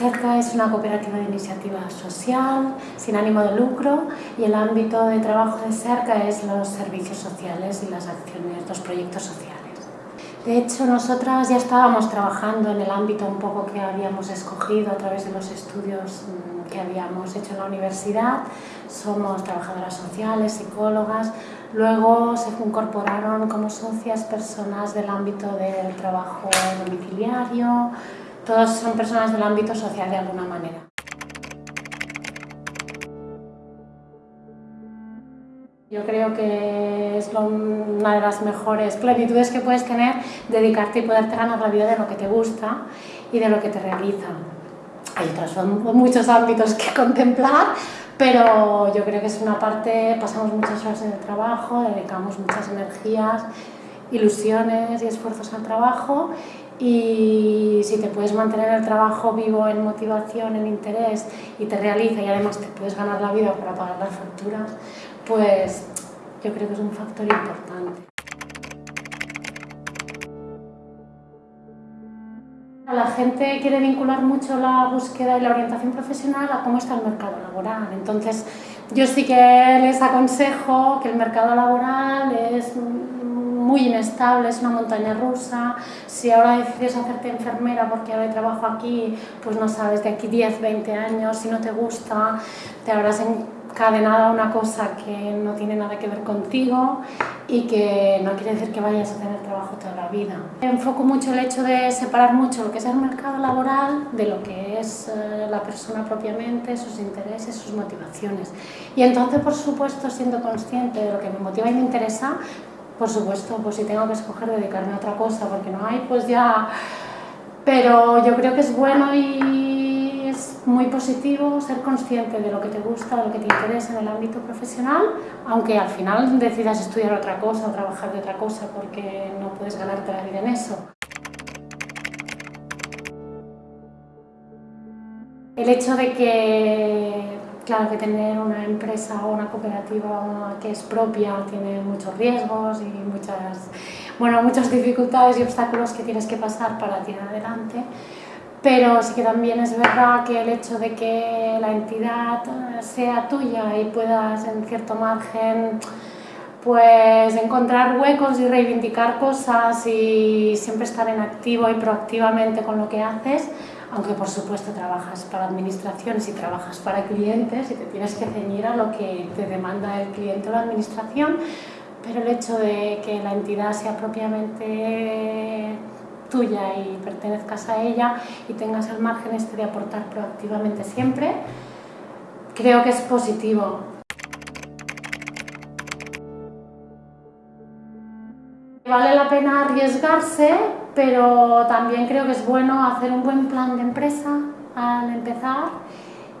CERCA es una cooperativa de iniciativa social, sin ánimo de lucro, y el ámbito de trabajo de CERCA es los servicios sociales y las acciones, los proyectos sociales. De hecho, nosotras ya estábamos trabajando en el ámbito un poco que habíamos escogido a través de los estudios mm, que habíamos hecho en la universidad. Somos trabajadoras sociales, psicólogas. Luego se incorporaron como socias personas del ámbito del trabajo domiciliario. Todos son personas del ámbito social de alguna manera. Yo creo que es una de las mejores plenitudes que puedes tener, dedicarte y poderte ganar la vida de lo que te gusta y de lo que te realiza. Hay otros muchos ámbitos que contemplar, pero yo creo que es una parte, pasamos muchas horas en el trabajo, dedicamos muchas energías, ilusiones y esfuerzos al trabajo y si te puedes mantener el trabajo vivo en motivación, en interés y te realiza y además te puedes ganar la vida para pagar las facturas, pues yo creo que es un factor importante. La gente quiere vincular mucho la búsqueda y la orientación profesional a cómo está el mercado laboral. Entonces, yo sí que les aconsejo que el mercado laboral es muy inestable, es una montaña rusa. Si ahora decides hacerte enfermera porque ahora trabajo aquí, pues no sabes, de aquí 10, 20 años, si no te gusta, te habrás encadenado a una cosa que no tiene nada que ver contigo y que no quiere decir que vayas a tener trabajo toda la vida. Enfoco mucho el hecho de separar mucho lo que es el mercado laboral de lo que es eh, la persona propiamente, sus intereses, sus motivaciones. Y entonces, por supuesto, siendo consciente de lo que me motiva y me interesa, por supuesto, pues si tengo que escoger dedicarme a otra cosa porque no hay, pues ya... Pero yo creo que es bueno y es muy positivo ser consciente de lo que te gusta, de lo que te interesa en el ámbito profesional, aunque al final decidas estudiar otra cosa o trabajar de otra cosa porque no puedes ganarte la vida en eso. El hecho de que Claro que tener una empresa o una cooperativa que es propia tiene muchos riesgos y muchas, bueno, muchas dificultades y obstáculos que tienes que pasar para tirar adelante, pero sí que también es verdad que el hecho de que la entidad sea tuya y puedas en cierto margen pues encontrar huecos y reivindicar cosas y siempre estar en activo y proactivamente con lo que haces, aunque por supuesto trabajas para administraciones y trabajas para clientes y te tienes que ceñir a lo que te demanda el cliente o la administración, pero el hecho de que la entidad sea propiamente tuya y pertenezcas a ella y tengas el margen este de aportar proactivamente siempre, creo que es positivo. Vale la pena arriesgarse, pero también creo que es bueno hacer un buen plan de empresa al empezar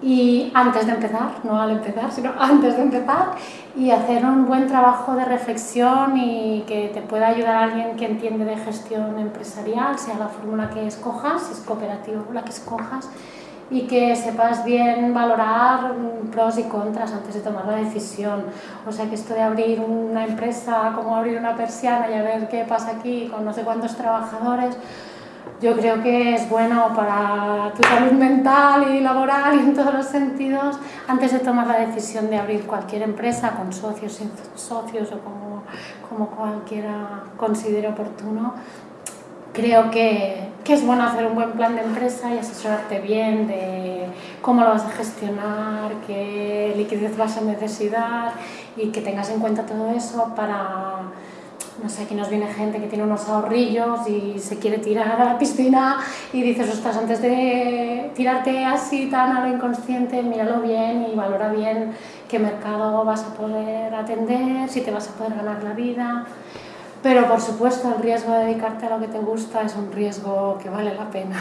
y antes de empezar, no al empezar, sino antes de empezar y hacer un buen trabajo de reflexión y que te pueda ayudar alguien que entiende de gestión empresarial, sea la fórmula que escojas, si es cooperativa la que escojas, y que sepas bien valorar pros y contras antes de tomar la decisión. O sea que esto de abrir una empresa, como abrir una persiana y a ver qué pasa aquí con no sé cuántos trabajadores, yo creo que es bueno para tu salud mental y laboral y en todos los sentidos antes de tomar la decisión de abrir cualquier empresa con socios, sin socios o como, como cualquiera considere oportuno creo que, que, es bueno hacer un buen plan de empresa y asesorarte bien de cómo lo vas a gestionar, qué liquidez vas a necesitar y que tengas en cuenta todo eso para, no sé, aquí nos viene gente que tiene unos ahorrillos y se quiere tirar a la piscina y dices, ostras, antes de tirarte así tan a lo inconsciente, míralo bien y valora bien qué mercado vas a poder atender, si te vas a poder ganar la vida. Pero por supuesto el riesgo de dedicarte a lo que te gusta es un riesgo que vale la pena.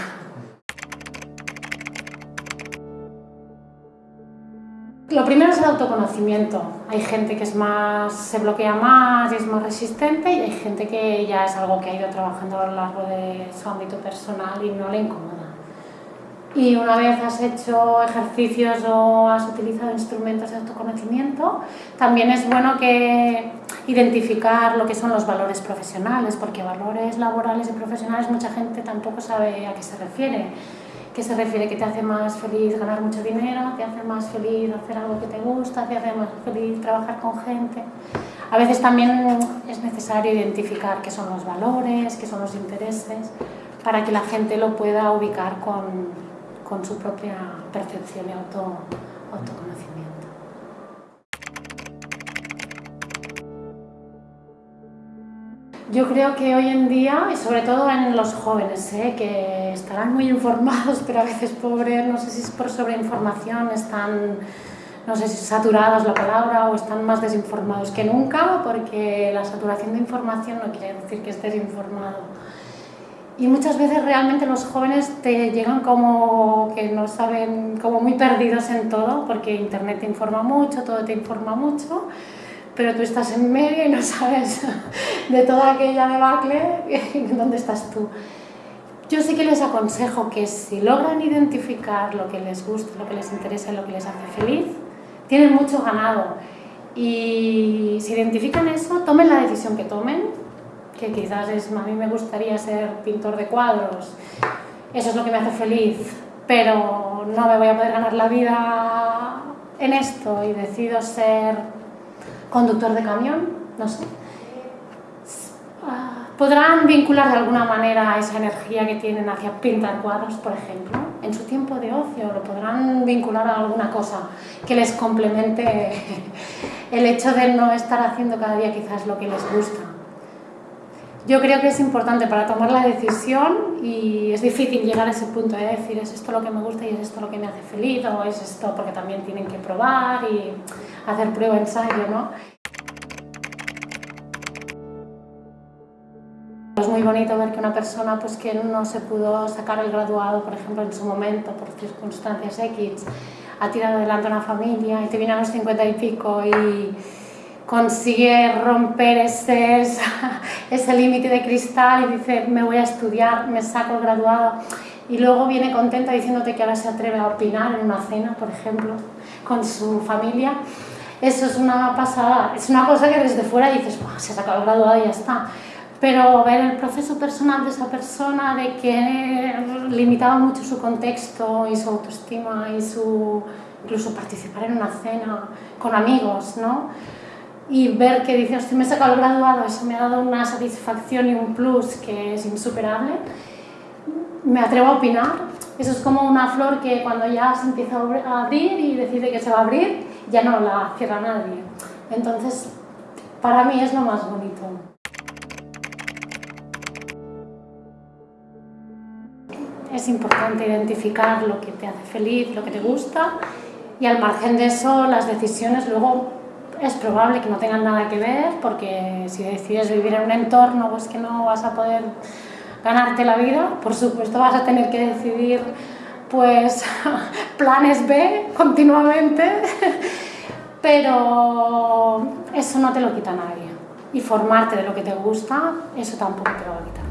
Lo primero es el autoconocimiento. Hay gente que es más, se bloquea más y es más resistente y hay gente que ya es algo que ha ido trabajando a lo largo de su ámbito personal y no le incomoda. Y una vez has hecho ejercicios o has utilizado instrumentos de autoconocimiento, también es bueno que identificar lo que son los valores profesionales, porque valores laborales y profesionales mucha gente tampoco sabe a qué se refiere. que se refiere que te hace más feliz ganar mucho dinero, te hace más feliz hacer algo que te gusta, te hace más feliz trabajar con gente. A veces también es necesario identificar qué son los valores, qué son los intereses, para que la gente lo pueda ubicar con, con su propia percepción y auto, autoconocimiento. Yo creo que hoy en día, y sobre todo en los jóvenes, ¿eh? que estarán muy informados, pero a veces pobres, no sé si es por sobreinformación, están, no sé si saturadas la palabra o están más desinformados que nunca, porque la saturación de información no quiere decir que estés informado. Y muchas veces realmente los jóvenes te llegan como que no saben, como muy perdidos en todo, porque Internet te informa mucho, todo te informa mucho, pero tú estás en medio y no sabes de toda aquella debacle dónde estás tú. Yo sí que les aconsejo que si logran identificar lo que les gusta, lo que les interesa, lo que les hace feliz, tienen mucho ganado. Y si identifican eso, tomen la decisión que tomen, que quizás es, a mí me gustaría ser pintor de cuadros, eso es lo que me hace feliz, pero no me voy a poder ganar la vida en esto y decido ser conductor de camión, no sé. Podrán vincular de alguna manera esa energía que tienen hacia pintar cuadros, por ejemplo, en su tiempo de ocio, lo podrán vincular a alguna cosa que les complemente el hecho de no estar haciendo cada día quizás lo que les gusta. Yo creo que es importante para tomar la decisión y es difícil llegar a ese punto de decir es esto lo que me gusta y es esto lo que me hace feliz o es esto porque también tienen que probar y hacer prueba-ensayo, ¿no? Es muy bonito ver que una persona pues, que no se pudo sacar el graduado, por ejemplo, en su momento, por circunstancias X, ha tirado adelante una familia y te viene a los 50 y pico y consigue romper ese, ese límite de cristal y dice me voy a estudiar, me saco el graduado y luego viene contenta diciéndote que ahora se atreve a opinar en una cena, por ejemplo, con su familia. Eso es una pasada, es una cosa que desde fuera dices, se ha sacado el graduado y ya está. Pero ver el proceso personal de esa persona, de que limitaba mucho su contexto y su autoestima y su incluso participar en una cena con amigos, ¿no? y ver que dice, hostia, me he sacado el graduado, eso me ha dado una satisfacción y un plus que es insuperable, me atrevo a opinar. Eso es como una flor que cuando ya se empieza a abrir y decide que se va a abrir, ya no la cierra nadie. Entonces, para mí es lo más bonito. Es importante identificar lo que te hace feliz, lo que te gusta y al margen de eso las decisiones luego es probable que no tengan nada que ver porque si decides vivir en un entorno pues que no vas a poder ganarte la vida, por supuesto vas a tener que decidir pues planes B continuamente, pero eso no te lo quita nadie. Y formarte de lo que te gusta, eso tampoco te lo va a quitar.